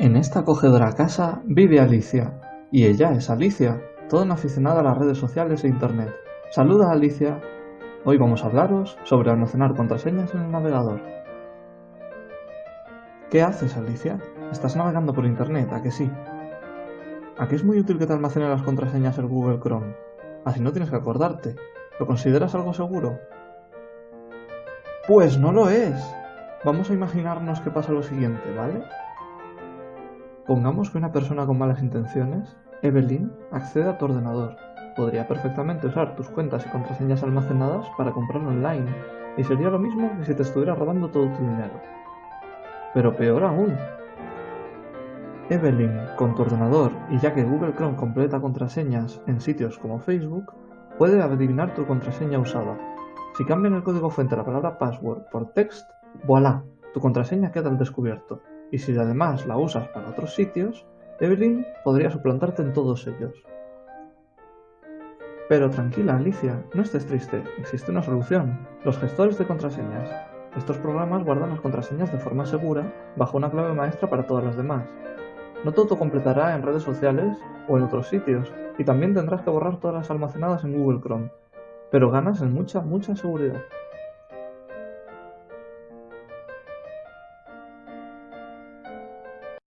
En esta acogedora casa vive Alicia, y ella es Alicia, toda una aficionada a las redes sociales e internet. Saluda Alicia. Hoy vamos a hablaros sobre almacenar contraseñas en el navegador. ¿Qué haces Alicia? Estás navegando por internet, ¿a que sí? ¿A qué es muy útil que te almacene las contraseñas en Google Chrome? Así no tienes que acordarte. ¿Lo consideras algo seguro? Pues no lo es. Vamos a imaginarnos que pasa lo siguiente, ¿vale? Pongamos que una persona con malas intenciones, Evelyn, accede a tu ordenador. Podría perfectamente usar tus cuentas y contraseñas almacenadas para comprar online, y sería lo mismo que si te estuviera robando todo tu dinero. Pero peor aún. Evelyn, con tu ordenador, y ya que Google Chrome completa contraseñas en sitios como Facebook, puede adivinar tu contraseña usada. Si cambian el código fuente de la palabra password por text, voilà, tu contraseña queda al descubierto. Y si además la usas para otros sitios, Evelyn podría suplantarte en todos ellos. Pero tranquila, Alicia, no estés triste, existe una solución, los gestores de contraseñas. Estos programas guardan las contraseñas de forma segura, bajo una clave maestra para todas las demás. No todo completará en redes sociales o en otros sitios, y también tendrás que borrar todas las almacenadas en Google Chrome, pero ganas en mucha, mucha seguridad.